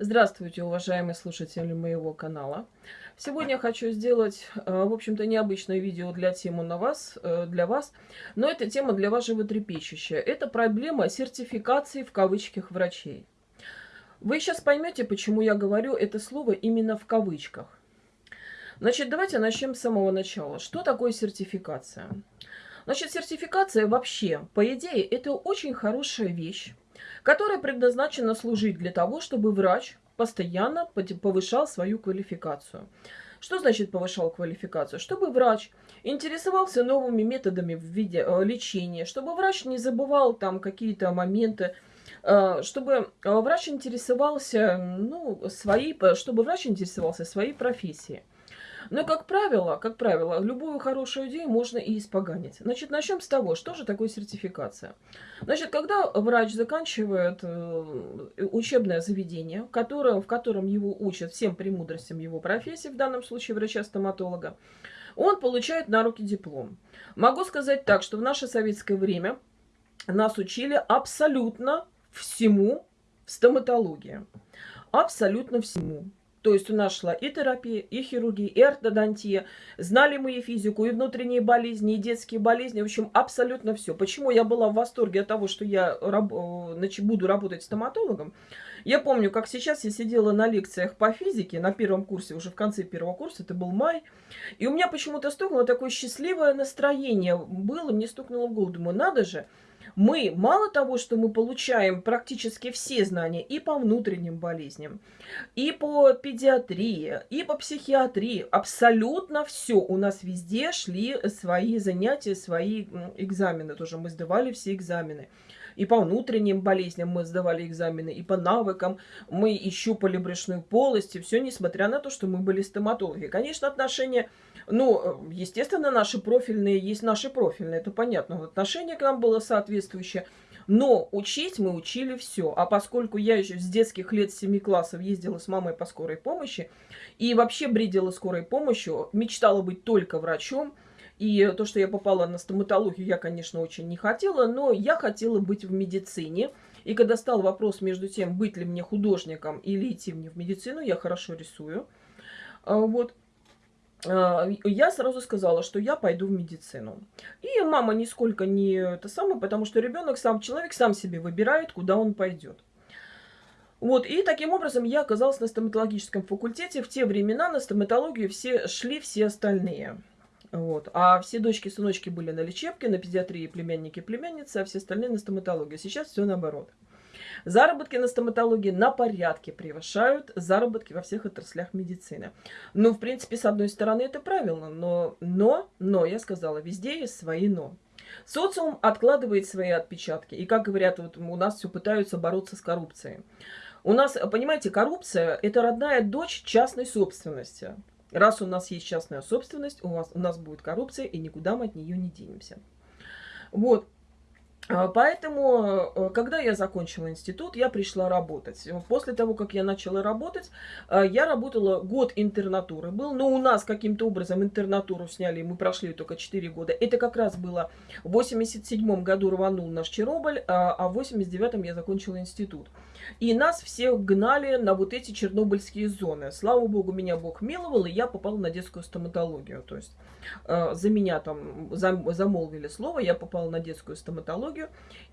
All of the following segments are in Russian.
Здравствуйте, уважаемые слушатели моего канала. Сегодня я хочу сделать, э, в общем-то, необычное видео для темы на вас, э, для вас, но эта тема для вас животрепещущая. Это проблема сертификации в кавычках врачей. Вы сейчас поймете, почему я говорю это слово именно в кавычках. Значит, давайте начнем с самого начала. Что такое сертификация? Значит, сертификация вообще, по идее, это очень хорошая вещь которая предназначена служить для того, чтобы врач постоянно повышал свою квалификацию. Что значит повышал квалификацию? Чтобы врач интересовался новыми методами в виде э, лечения, чтобы врач не забывал там какие-то моменты, э, чтобы э, врач интересовался, ну, своей, чтобы врач интересовался своей профессией. Но, как правило, как правило, любую хорошую идею можно и испоганить. Значит, начнем с того, что же такое сертификация. Значит, когда врач заканчивает э, учебное заведение, которое, в котором его учат всем премудростям его профессии, в данном случае врача-стоматолога, он получает на руки диплом. Могу сказать так, что в наше советское время нас учили абсолютно всему в стоматологии. Абсолютно всему. То есть у нас шла и терапия, и хирургия, и ортодонтия. Знали мы и физику, и внутренние болезни, и детские болезни. В общем, абсолютно все. Почему я была в восторге от того, что я раб значит, буду работать стоматологом? Я помню, как сейчас я сидела на лекциях по физике на первом курсе, уже в конце первого курса, это был май. И у меня почему-то стукнуло такое счастливое настроение. Было, мне стукнуло в голову. Думаю, надо же, мы мало того, что мы получаем практически все знания и по внутренним болезням, и по педиатрии, и по психиатрии, абсолютно все. У нас везде шли свои занятия, свои экзамены тоже. Мы сдавали все экзамены. И по внутренним болезням мы сдавали экзамены, и по навыкам мы и щупали брюшную полость, и все, несмотря на то, что мы были стоматологи. Конечно, отношения ну, естественно, наши профильные есть наши профильные, это понятно. Отношение к нам было соответствующее. Но учить мы учили все. А поскольку я еще с детских лет 7 классов ездила с мамой по скорой помощи и вообще бредила скорой помощью, мечтала быть только врачом, и то, что я попала на стоматологию, я, конечно, очень не хотела, но я хотела быть в медицине. И когда стал вопрос между тем, быть ли мне художником или идти мне в медицину, я хорошо рисую. А, вот. А, я сразу сказала, что я пойду в медицину. И мама нисколько не это самое, потому что ребенок сам, человек сам себе выбирает, куда он пойдет. Вот, и таким образом я оказалась на стоматологическом факультете. В те времена на стоматологию все шли все остальные. Вот. А все дочки сыночки были на лечебке, на педиатрии племянники племянницы, а все остальные на стоматологии. Сейчас все наоборот. Заработки на стоматологии на порядке превышают заработки во всех отраслях медицины. Ну, в принципе, с одной стороны, это правильно, но, но, но, я сказала, везде есть свои но. Социум откладывает свои отпечатки. И, как говорят, вот у нас все пытаются бороться с коррупцией. У нас, понимаете, коррупция – это родная дочь частной собственности. Раз у нас есть частная собственность, у, вас, у нас будет коррупция, и никуда мы от нее не денемся. Вот. А, поэтому, э, когда я закончила институт, я пришла работать. После того, как я начала работать, э, я работала год интернатуры был. Но у нас каким-то образом интернатуру сняли, мы прошли только 4 года. Это как раз было в 87 году рванул наш Чернобыль, а, а в 89 я закончила институт. И нас всех гнали на вот эти чернобыльские зоны. Слава богу, меня Бог миловал, и я попала на детскую стоматологию. То есть э, за меня там замолвили слово, я попала на детскую стоматологию.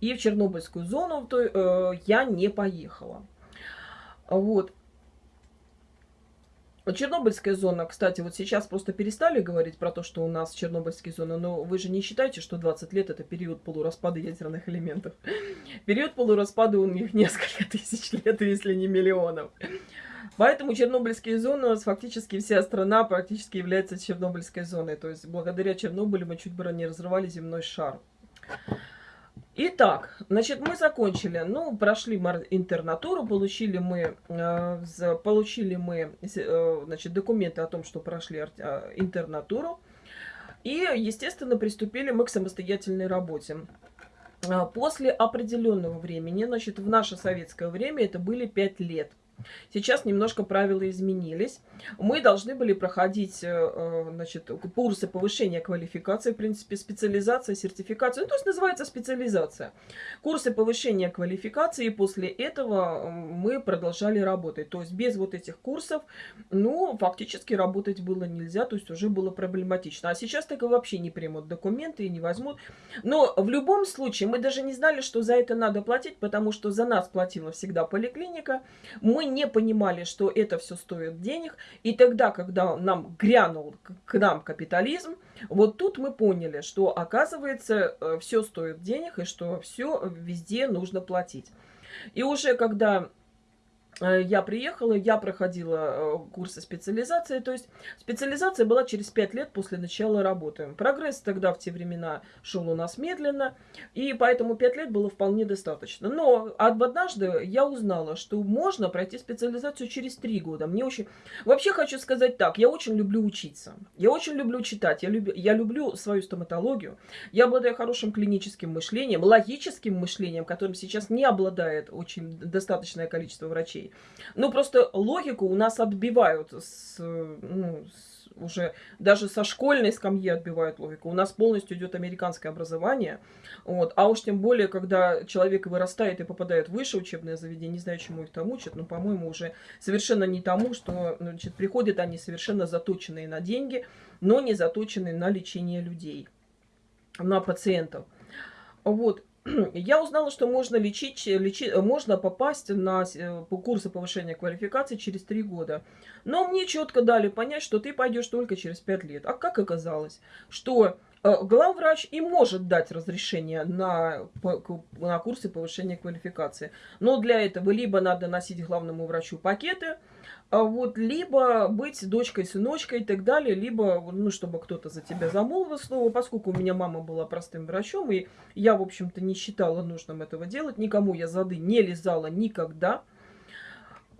И в чернобыльскую зону то, э, я не поехала. Вот. Чернобыльская зона, кстати, вот сейчас просто перестали говорить про то, что у нас Чернобыльская зона, но вы же не считаете, что 20 лет это период полураспада ядерных элементов. Период полураспада у них несколько тысяч лет, если не миллионов. Поэтому Чернобыльские зоны, у фактически вся страна практически является Чернобыльской зоной. То есть благодаря Чернобылю мы чуть было не разрывали земной шар. Итак, значит, мы закончили, ну, прошли интернатуру, получили мы, э, получили мы, э, значит, документы о том, что прошли э, интернатуру. И, естественно, приступили мы к самостоятельной работе. После определенного времени, значит, в наше советское время это были 5 лет. Сейчас немножко правила изменились. Мы должны были проходить э, э, значит, курсы повышения квалификации, в принципе, специализация, сертификация. Ну, то есть называется специализация. Курсы повышения квалификации, и после этого мы продолжали работать. То есть без вот этих курсов, ну, фактически работать было нельзя, то есть уже было проблематично. А сейчас так и вообще не примут документы и не возьмут. Но в любом случае мы даже не знали, что за это надо платить, потому что за нас платила всегда поликлиника. Мы не понимали, что это все стоит денег. И тогда, когда нам грянул к нам капитализм, вот тут мы поняли, что оказывается э, все стоит денег и что все везде нужно платить. И уже когда я приехала, я проходила э, курсы специализации. То есть специализация была через 5 лет после начала работы. Прогресс тогда в те времена шел у нас медленно, и поэтому 5 лет было вполне достаточно. Но однажды я узнала, что можно пройти специализацию через 3 года. Мне очень... Вообще хочу сказать так, я очень люблю учиться. Я очень люблю читать, я, люб... я люблю свою стоматологию. Я обладаю хорошим клиническим мышлением, логическим мышлением, которым сейчас не обладает очень достаточное количество врачей. Ну, просто логику у нас отбивают с, ну, с, уже даже со школьной скамьи отбивают логику. У нас полностью идет американское образование. Вот. А уж тем более, когда человек вырастает и попадает в высшее учебное заведение, не знаю, чему их там учат, но, по-моему, уже совершенно не тому, что значит, приходят они совершенно заточенные на деньги, но не заточенные на лечение людей, на пациентов. Вот. я узнала, что можно лечить, лечить, можно попасть на э, курсы повышения квалификации через три года. Но мне четко дали понять, что ты пойдешь только через пять лет. А как оказалось, что э, главврач и может дать разрешение на, на курсы повышения квалификации. Но для этого либо надо носить главному врачу пакеты, вот, либо быть дочкой, сыночкой и так далее, либо, ну, чтобы кто-то за тебя замолвил слово, поскольку у меня мама была простым врачом, и я, в общем-то, не считала нужным этого делать, никому я зады не лизала никогда,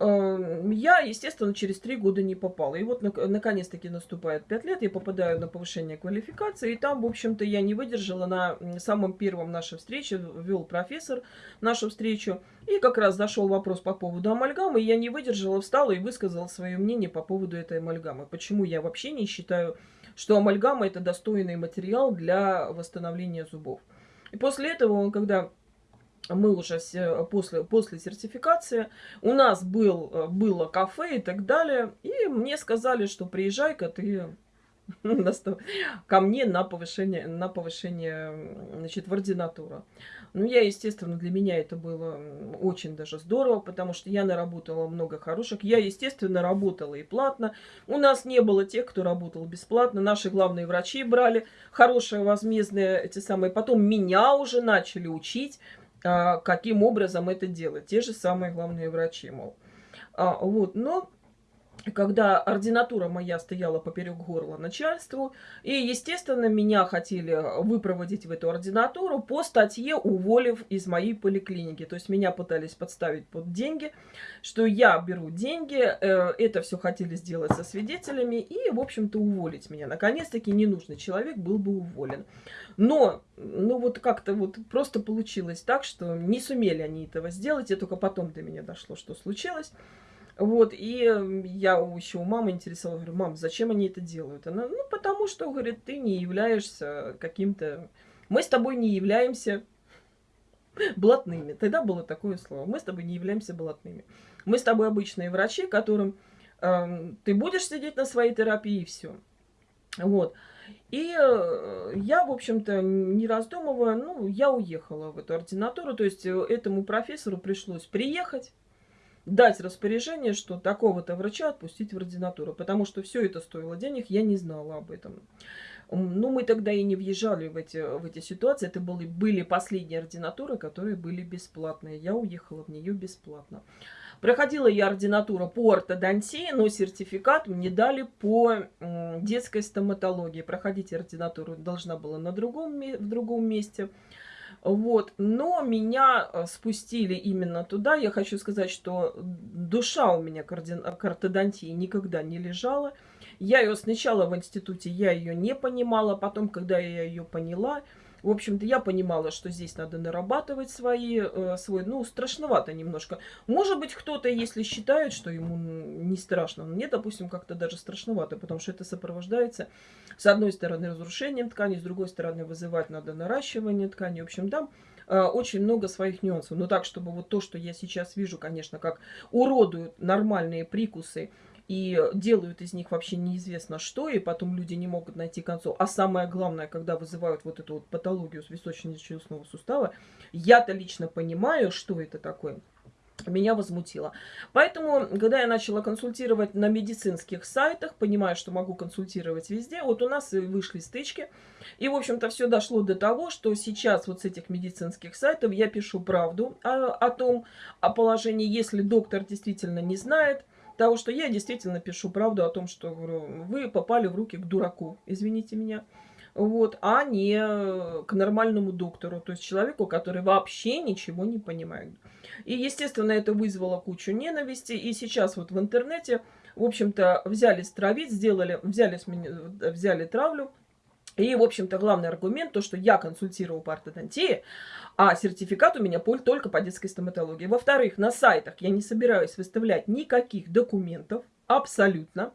я, естественно, через три года не попала. И вот, наконец-таки, наступает пять лет, я попадаю на повышение квалификации, и там, в общем-то, я не выдержала. На самом первом нашей встрече вел профессор нашу встречу, и как раз зашел вопрос по поводу амальгамы, и я не выдержала, встала и высказала свое мнение по поводу этой амальгамы. Почему я вообще не считаю, что амальгама – это достойный материал для восстановления зубов. И после этого, когда мы уже после, после сертификации, у нас был, э, было кафе и так далее, и мне сказали, что приезжай-ка ты ко мне на повышение, на повышение значит, в ординатуру. Ну, я, естественно, для меня это было очень даже здорово, потому что я наработала много хороших. Я, естественно, работала и платно. У нас не было тех, кто работал бесплатно. Наши главные врачи брали хорошие возмездные эти самые. Потом меня уже начали учить каким образом это делать. Те же самые главные врачи, мол. А, вот, но когда ординатура моя стояла поперек горла начальству, и, естественно, меня хотели выпроводить в эту ординатуру по статье, уволив из моей поликлиники. То есть меня пытались подставить под деньги, что я беру деньги, э, это все хотели сделать со свидетелями и, в общем-то, уволить меня. Наконец-таки ненужный человек был бы уволен. Но, ну вот как-то вот просто получилось так, что не сумели они этого сделать, и только потом до меня дошло, что случилось. Вот, и я еще у мамы интересовалась, говорю, мам, зачем они это делают? Она, ну, потому что, говорит, ты не являешься каким-то... Мы с тобой не являемся блатными. Тогда было такое слово. Мы с тобой не являемся блатными. Мы с тобой обычные врачи, которым э, ты будешь сидеть на своей терапии и все. Вот. И э, я, в общем-то, не раздумывая, ну, я уехала в эту ординатуру. То есть э, этому профессору пришлось приехать, дать распоряжение, что такого-то врача отпустить в ординатуру, потому что все это стоило денег, я не знала об этом. Ну, мы тогда и не въезжали в эти, в эти ситуации. Это были, были последние ординатуры, которые были бесплатные. Я уехала в нее бесплатно. Проходила я ординатуру по ортодонтии, но сертификат мне дали по детской стоматологии. Проходить ординатуру должна была на другом, в другом месте. Вот. Но меня э, спустили именно туда. Я хочу сказать, что душа у меня ордин... к ортодонтии никогда не лежала. Я ее сначала в институте, я ее не понимала. Потом, когда я ее поняла, В общем-то, я понимала, что здесь надо нарабатывать свои, э, свой, ну, страшновато немножко. Может быть, кто-то, если считает, что ему не страшно, мне, допустим, как-то даже страшновато, потому что это сопровождается, с одной стороны, разрушением ткани, с другой стороны, вызывать надо наращивание ткани. В общем, там э, очень много своих нюансов. Но так, чтобы вот то, что я сейчас вижу, конечно, как уродуют нормальные прикусы, и делают из них вообще неизвестно что, и потом люди не могут найти концов. А самое главное, когда вызывают вот эту вот патологию височно-челюстного сустава, я-то лично понимаю, что это такое меня возмутило. Поэтому, когда я начала консультировать на медицинских сайтах, понимаю, что могу консультировать везде, вот у нас вышли стычки. И, в общем-то, все дошло до того, что сейчас вот с этих медицинских сайтов я пишу правду о, о том, о положении, если доктор действительно не знает, того, что я действительно пишу правду о том, что вы попали в руки к дураку, извините меня, вот, а не к нормальному доктору, то есть человеку, который вообще ничего не понимает. И, естественно, это вызвало кучу ненависти, и сейчас вот в интернете, в общем-то, взялись травить, сделали, взяли, взяли травлю, и, в общем-то, главный аргумент, то, что я консультировал по ортодонтии, а сертификат у меня только по детской стоматологии. Во-вторых, на сайтах я не собираюсь выставлять никаких документов, абсолютно.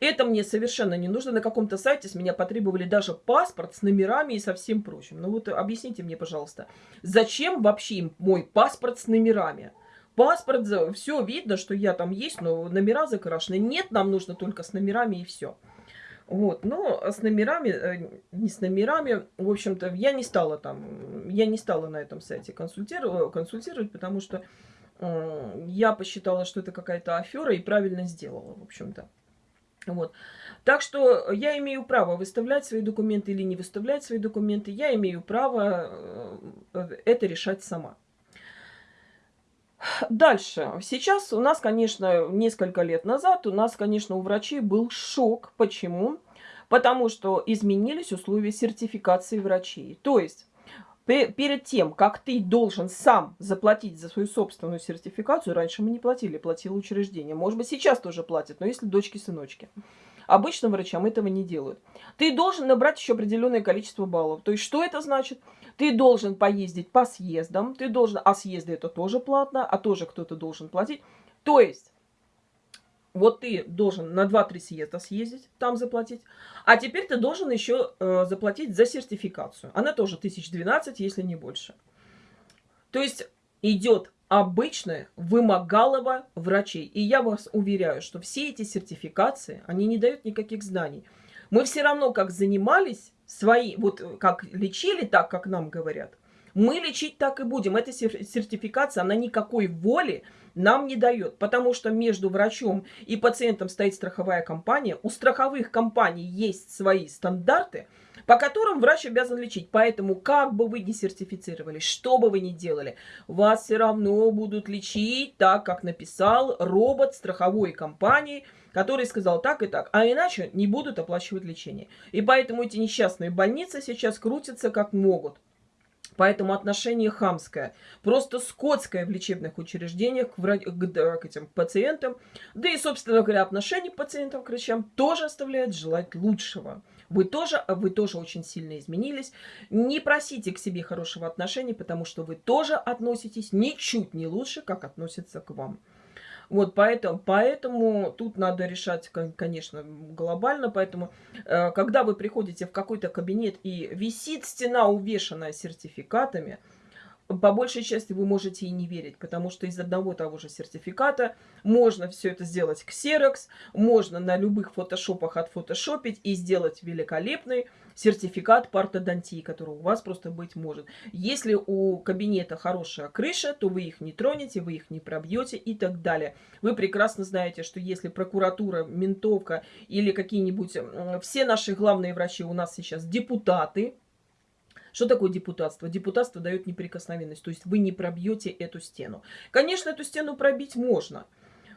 Это мне совершенно не нужно. На каком-то сайте с меня потребовали даже паспорт с номерами и со всем прочим. Ну вот объясните мне, пожалуйста, зачем вообще мой паспорт с номерами? Паспорт, все видно, что я там есть, но номера закрашены. Нет, нам нужно только с номерами и все. Вот, но с номерами, э, не с номерами, в общем-то, я не стала там, я не стала на этом сайте консультировать, консультировать потому что э, я посчитала, что это какая-то афера и правильно сделала, в общем-то. Вот. Так что я имею право выставлять свои документы или не выставлять свои документы. Я имею право э, это решать сама. Дальше. Сейчас у нас, конечно, несколько лет назад у нас, конечно, у врачей был шок. Почему? Потому что изменились условия сертификации врачей. То есть перед тем, как ты должен сам заплатить за свою собственную сертификацию, раньше мы не платили, платило учреждение. Может быть, сейчас тоже платят, но если дочки-сыночки. Обычным врачам этого не делают. Ты должен набрать еще определенное количество баллов. То есть, что это значит? Ты должен поездить по съездам, ты должен, а съезды это тоже платно, а тоже кто-то должен платить. То есть, вот ты должен на 2-3 съезда съездить, там заплатить. А теперь ты должен еще э, заплатить за сертификацию. Она тоже 1012, если не больше. То есть идет обычное вымогалово врачей. И я вас уверяю, что все эти сертификации, они не дают никаких знаний. Мы все равно как занимались свои, вот как лечили так, как нам говорят, мы лечить так и будем. Эта сертификация, она никакой воли нам не дает, потому что между врачом и пациентом стоит страховая компания. У страховых компаний есть свои стандарты, по которым врач обязан лечить. Поэтому, как бы вы ни сертифицировались, что бы вы ни делали, вас все равно будут лечить так, как написал робот страховой компании, который сказал так и так, а иначе не будут оплачивать лечение. И поэтому эти несчастные больницы сейчас крутятся как могут. Поэтому отношение хамское, просто скотское в лечебных учреждениях к, врач... к, к этим пациентам. Да и, собственно говоря, отношение к пациентам, к врачам тоже оставляет желать лучшего. Вы тоже, вы тоже очень сильно изменились. Не просите к себе хорошего отношения, потому что вы тоже относитесь ничуть не лучше, как относятся к вам. Вот поэтому, поэтому тут надо решать, конечно, глобально. Поэтому, э, когда вы приходите в какой-то кабинет и висит стена, увешанная сертификатами, по большей части вы можете и не верить, потому что из одного того же сертификата можно все это сделать ксерокс, можно на любых фотошопах отфотошопить и сделать великолепный сертификат по ортодонтии, который у вас просто быть может. Если у кабинета хорошая крыша, то вы их не тронете, вы их не пробьете и так далее. Вы прекрасно знаете, что если прокуратура, ментовка или какие-нибудь... Все наши главные врачи у нас сейчас депутаты, что такое депутатство? Депутатство дает неприкосновенность, то есть вы не пробьете эту стену. Конечно, эту стену пробить можно,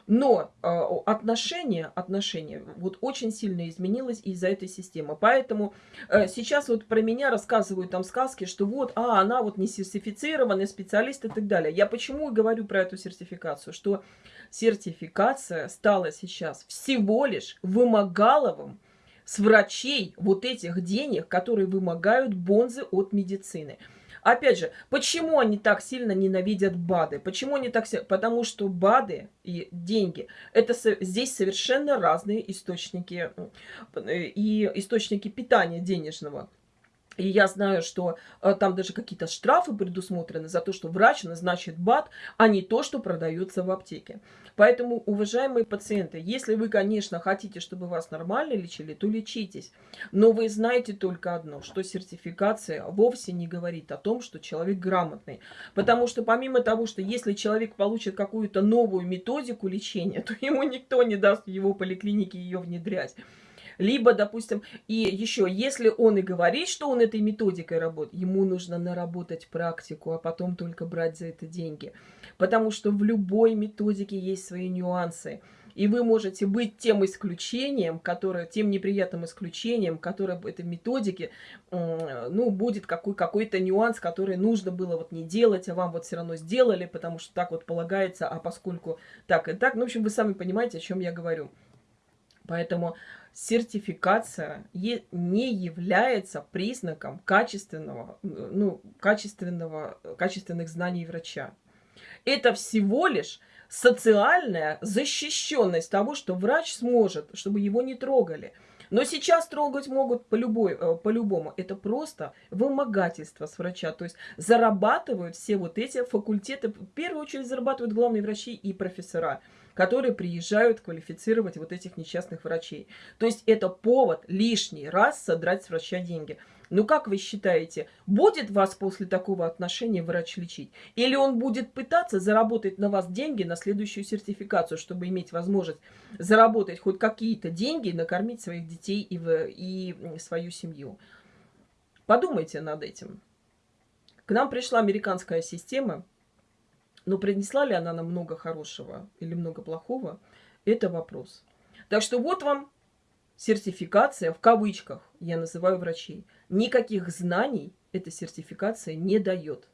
но э, отношение, отношение вот очень сильно изменилось из-за этой системы. Поэтому э, сейчас вот про меня рассказывают там сказки, что вот, а, она вот не сертифицированный специалист и так далее. Я почему говорю про эту сертификацию? Что сертификация стала сейчас всего лишь вымогаловым с врачей вот этих денег, которые вымогают бонзы от медицины. Опять же, почему они так сильно ненавидят БАДы? Почему они так сильно? Потому что БАДы и деньги, это здесь совершенно разные источники и источники питания денежного. И я знаю, что э, там даже какие-то штрафы предусмотрены за то, что врач назначит БАД, а не то, что продается в аптеке. Поэтому, уважаемые пациенты, если вы, конечно, хотите, чтобы вас нормально лечили, то лечитесь. Но вы знаете только одно, что сертификация вовсе не говорит о том, что человек грамотный. Потому что помимо того, что если человек получит какую-то новую методику лечения, то ему никто не даст в его поликлинике ее внедрять. Либо, допустим, и еще, если он и говорит, что он этой методикой работает, ему нужно наработать практику, а потом только брать за это деньги. Потому что в любой методике есть свои нюансы. И вы можете быть тем исключением, которое, тем неприятным исключением, которое в этой методике, ну, будет какой, какой-то нюанс, который нужно было вот не делать, а вам вот все равно сделали, потому что так вот полагается, а поскольку так и так. Ну, в общем, вы сами понимаете, о чем я говорю. Поэтому сертификация не является признаком качественного, ну, качественного, качественных знаний врача. Это всего лишь социальная защищенность того, что врач сможет, чтобы его не трогали. Но сейчас трогать могут по любой, э, по-любому. Это просто вымогательство с врача. То есть зарабатывают все вот эти факультеты. В первую очередь зарабатывают главные врачи и профессора которые приезжают квалифицировать вот этих несчастных врачей. То есть это повод лишний раз содрать с врача деньги. Ну как вы считаете, будет вас после такого отношения врач лечить? Или он будет пытаться заработать на вас деньги на следующую сертификацию, чтобы иметь возможность заработать хоть какие-то деньги и накормить своих детей и, в, и свою семью? Подумайте над этим. К нам пришла американская система, но принесла ли она нам много хорошего или много плохого, это вопрос. Так что вот вам сертификация, в кавычках, я называю врачей. Никаких знаний эта сертификация не дает.